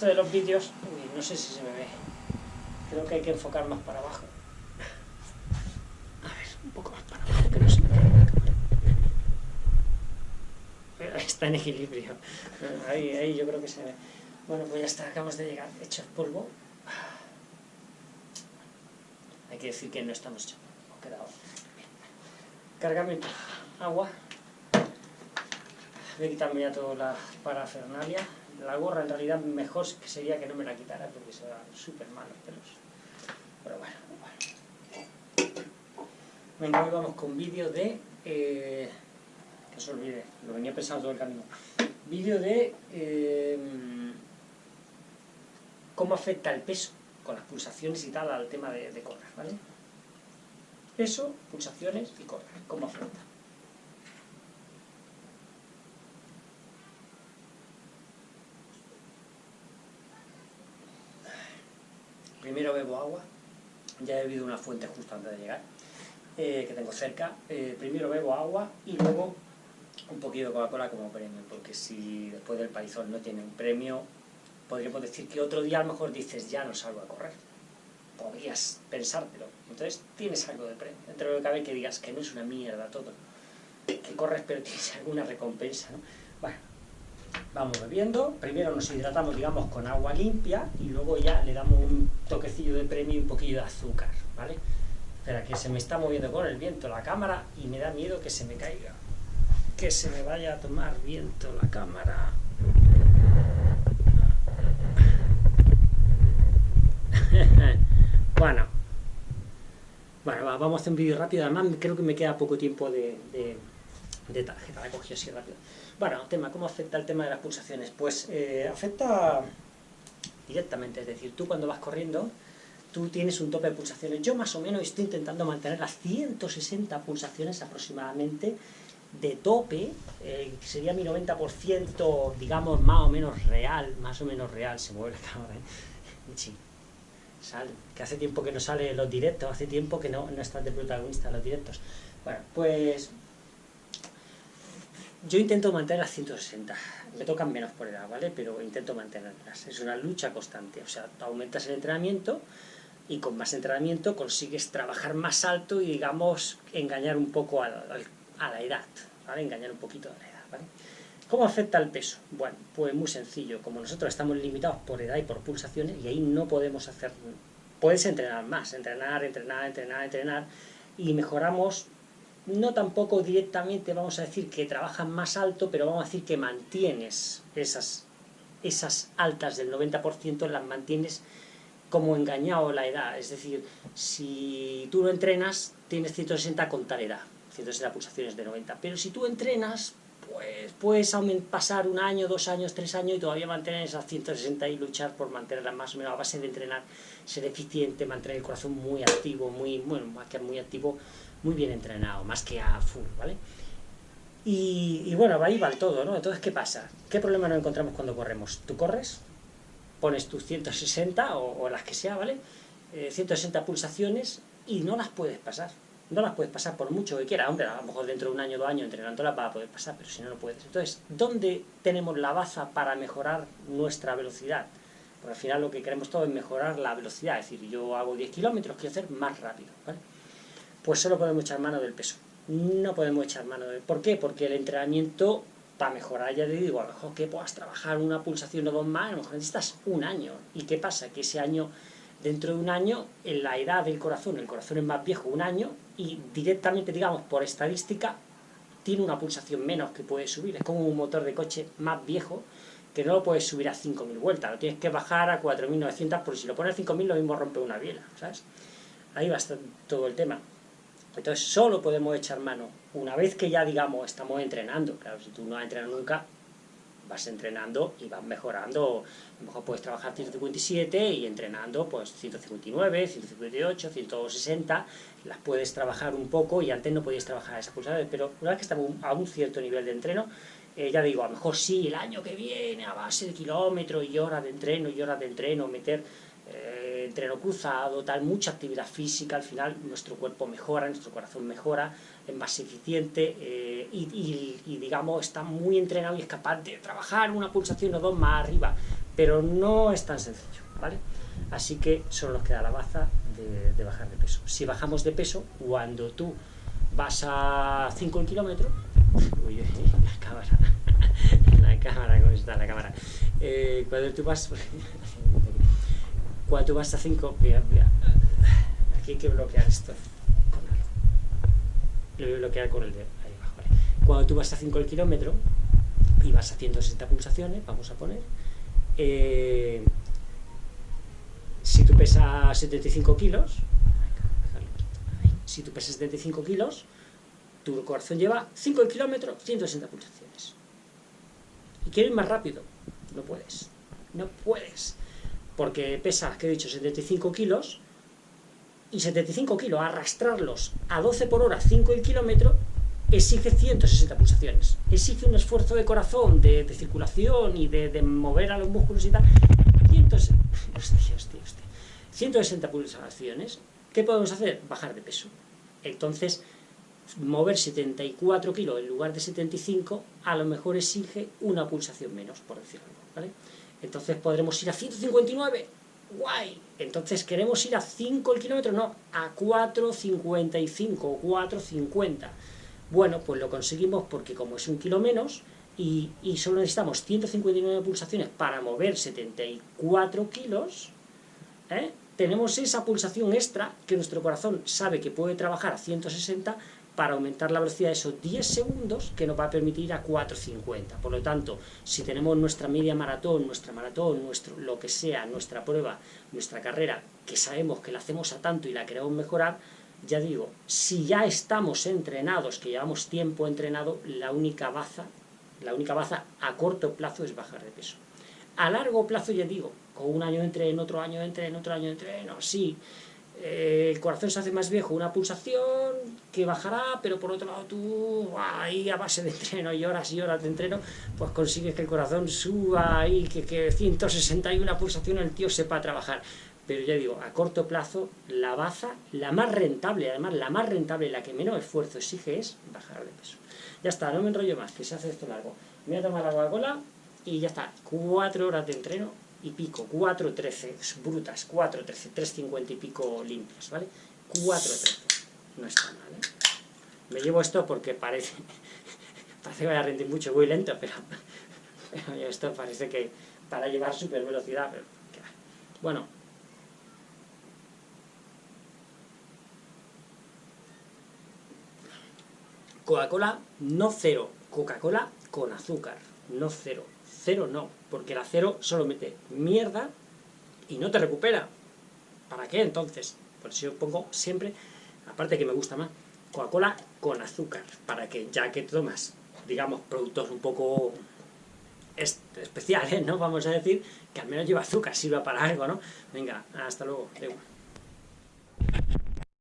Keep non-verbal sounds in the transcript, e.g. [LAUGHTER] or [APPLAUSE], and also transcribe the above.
esto de los vídeos, no sé si se me ve. Creo que hay que enfocar más para abajo. A ver, un poco más para abajo, que no se me ve. Está en equilibrio. Ahí, ahí yo creo que se ve. Bueno, pues ya está, acabamos de llegar. Hecho polvo. Hay que decir que no estamos hechos polvo. Quedado. Cargamento. Agua. Voy a quitarme ya toda la parafernalia. La gorra en realidad mejor sería que no me la quitara porque se va súper mal los pelos. Pero bueno, bueno. Venga, hoy vamos con vídeo de... Eh, que se olvide, lo venía pensando todo el camino. Vídeo de... Eh, cómo afecta el peso con las pulsaciones y tal al tema de correr, ¿vale? Peso, pulsaciones y correr, cómo afecta. Primero bebo agua, ya he bebido una fuente justo antes de llegar, eh, que tengo cerca, eh, primero bebo agua y luego un poquito de Coca-Cola como premio, porque si después del paizón no tiene un premio, podríamos decir que otro día a lo mejor dices, ya no salgo a correr. Podrías pensártelo. Entonces tienes algo de premio. Entre lo que cabe que digas que no es una mierda todo. Que corres pero tienes alguna recompensa, ¿no? Bueno, vamos bebiendo, primero nos hidratamos, digamos, con agua limpia y luego ya le damos un toquecillo de premio y un poquillo de azúcar, ¿vale? Espera, que se me está moviendo con el viento la cámara y me da miedo que se me caiga. Que se me vaya a tomar viento la cámara. [LAUGHS] bueno. Bueno, vamos a hacer un vídeo rápido. Además, creo que me queda poco tiempo de, de, tarjeta. La he cogido así rápido. Bueno, tema, ¿cómo afecta el tema de las pulsaciones? Pues eh, afecta directamente, es decir, tú cuando vas corriendo, tú tienes un tope de pulsaciones. Yo más o menos estoy intentando mantener las 160 pulsaciones aproximadamente de tope, eh, sería mi 90%, digamos, más o menos real, más o menos real, se mueve la [LAUGHS] cámara, ¿eh? Sí, sale, que hace tiempo que no sale los directos, hace tiempo que no, no estás de protagonista los directos. Bueno, pues yo intento mantener las 160, me tocan menos por edad, ¿vale? Pero intento mantenerlas, es una lucha constante, o sea, aumentas el entrenamiento y con más entrenamiento consigues trabajar más alto y, digamos, engañar un poco a, la edad, ¿vale? Engañar un poquito a la edad, ¿vale? ¿Cómo afecta el peso? Bueno, pues muy sencillo, como nosotros estamos limitados por edad y por pulsaciones, y ahí no podemos hacer... Puedes entrenar más, entrenar, entrenar, entrenar, entrenar, y mejoramos no tampoco directamente vamos a decir que trabajas más alto, pero vamos a decir que mantienes esas, esas altas del 90%, las mantienes como engañado la edad. Es decir, si tú no entrenas, tienes 160 con tal edad, 160 pulsaciones de 90. Pero si tú entrenas, pues puedes pasar un año, dos años, tres años y todavía mantener esas 160 y luchar por mantenerlas más o menos a base de entrenar, ser eficiente, mantener el corazón muy activo, muy, bueno, más que muy activo, muy bien entrenado, más que a full, ¿vale? Y, bueno, ahí va todo, ¿no? Entonces, ¿qué pasa? ¿Qué problema nos encontramos cuando corremos? Tú corres, pones tus 160 o, las que sea, ¿vale? 160 eh, pulsaciones y no las puedes pasar. No las puedes pasar por mucho que quieras. Hombre, a lo mejor dentro de un año o dos años entrenándolas vas a poder pasar, pero si no, no puedes. Entonces, ¿dónde tenemos la baza para mejorar nuestra velocidad? Porque al final lo que queremos todo es mejorar la velocidad. Es decir, yo hago 10 kilómetros, quiero hacer más rápido, ¿vale? pues solo podemos echar mano del peso. No podemos echar mano del... ¿Por qué? Porque el entrenamiento, para mejorar, ya te digo, a lo mejor que puedas trabajar una pulsación o dos más, a lo mejor necesitas un año. ¿Y qué pasa? Que ese año, dentro de un año, en la edad del corazón, el corazón es más viejo un año, y directamente, digamos, por estadística, tiene una pulsación menos que puede subir. Es como un motor de coche más viejo, que no lo puedes subir a 5.000 vueltas, lo tienes que bajar a 4.900, porque si lo pones a 5.000 lo mismo rompe una biela, ¿sabes? Ahí va todo el tema. Entonces solo podemos echar mano una vez que ya, digamos, estamos entrenando. Claro, si tú no has entrenado nunca, vas entrenando y vas mejorando. A lo mejor puedes trabajar 157 y entrenando pues 159, 158, 160. Las puedes trabajar un poco y antes no podías trabajar esas pulsaciones, pero una vez que estamos a un cierto nivel de entreno, eh, ya digo, a lo mejor sí, el año que viene, a base de kilómetros y horas de entreno y horas de entreno, meter eh, entreno cruzado, tal, mucha actividad física, al final nuestro cuerpo mejora, nuestro corazón mejora, es más eficiente eh, y, digamos está muy entrenado y es capaz de trabajar una pulsación o dos más arriba, pero no es tan sencillo, ¿vale? Así que solo nos queda la baza de, bajar de peso. Si bajamos de peso, cuando tú vas a 5 kilómetros, uy, la cámara, [LAUGHS] la cámara, ¿cómo está la cámara? Eh, cuando tú vas, [LAUGHS] cuando tú vas a 5, aquí hay que bloquear esto. Lo voy a bloquear con el dedo, ahí abajo. Cuando tú vas a 5 kilómetro y vas haciendo 60 pulsaciones, vamos a poner, eh, si tú pesas 75 kilos, si tú pesas 75 kilos, tu corazón lleva 5 kilómetros, 160 pulsaciones. Y quieres ir más rápido, no puedes, no puedes, porque pesas, que he dicho, 75 kilos, y 75 kilos, arrastrarlos a 12 por hora, 5 el kilómetro, exige 160 pulsaciones. Exige un esfuerzo de corazón, de, circulación y de, mover a los músculos y tal. 160 [LAUGHS] pulsaciones. ¿Qué podemos hacer? Bajar de peso. Entonces, mover 74 kilos en lugar de 75, a lo mejor exige una pulsación menos, por decirlo. ¿vale? Entonces podremos ir a 159 guay, entonces queremos ir a 5 el kilómetro, no, a 4.55 o 4.50. Bueno, pues lo conseguimos porque como es un kilo menos y, solo necesitamos 159 pulsaciones para mover 74 kilos, ¿eh? tenemos esa pulsación extra que nuestro corazón sabe que puede trabajar a 160 para aumentar la velocidad de esos 10 segundos que nos va a permitir ir a 4.50. Por lo tanto, si tenemos nuestra media maratón, nuestra maratón, nuestro, lo que sea, nuestra prueba, nuestra carrera, que sabemos que la hacemos a tanto y la queremos mejorar, ya digo, si ya estamos entrenados, que llevamos tiempo entrenado, la única baza, la única baza a corto plazo es bajar de peso. A largo plazo, ya digo, con un año entre en otro año entre en otro año entre, no, sí, el corazón se hace más viejo, una pulsación que bajará, pero por otro lado tú, ahí a base de entreno y horas y horas de entreno, pues consigues que el corazón suba y que, que 161 pulsaciones el tío sepa trabajar. Pero ya digo, a corto plazo, la baza, la más rentable, además la más rentable, la que menos esfuerzo exige es bajar de peso. Ya está, no me enrollo más, que se hace esto largo. Me voy a tomar la Coca-Cola y ya está, cuatro horas de entreno y pico, 4.13 brutas, 4.13, 3.50 y pico limpias, ¿vale? 4.13, no está mal, ¿eh? Me llevo esto porque parece, [LAUGHS] parece que voy a rendir mucho, voy lento, pero, [LAUGHS] esto parece que para llevar super velocidad, pero, bueno. Coca-Cola no cero, Coca-Cola con azúcar, no cero, cero no, porque el acero solo mete mierda y no te recupera. ¿Para qué entonces? Por eso yo pongo siempre, aparte que me gusta más, Coca-Cola con azúcar, para que ya que tomas, digamos, productos un poco especiales, ¿no? Vamos a decir, que al menos lleva azúcar, sirva para algo, ¿no? Venga, hasta luego.